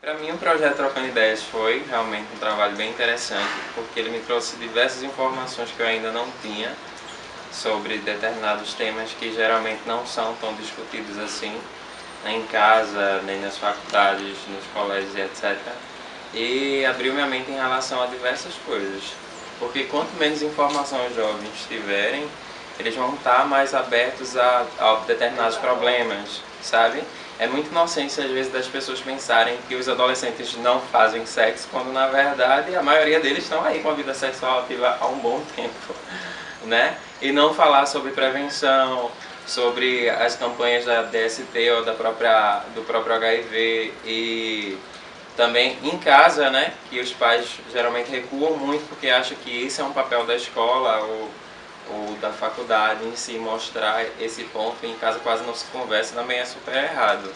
Para mim o projeto Trocando Ideias foi realmente um trabalho bem interessante, porque ele me trouxe diversas informações que eu ainda não tinha sobre determinados temas que geralmente não são tão discutidos assim, nem em casa, nem nas faculdades, nos colégios e etc. E abriu minha mente em relação a diversas coisas. Porque quanto menos informação os jovens tiverem, eles vão estar mais abertos a, a determinados problemas, sabe? É muito inocência às vezes das pessoas pensarem que os adolescentes não fazem sexo, quando na verdade a maioria deles estão aí com a vida sexual ativa há um bom tempo, né? E não falar sobre prevenção, sobre as campanhas da DST ou da própria, do próprio HIV e também em casa, né, que os pais geralmente recuam muito porque acham que isso é um papel da escola ou, ou da faculdade em si, mostrar esse ponto em casa quase não se conversa, também é super errado.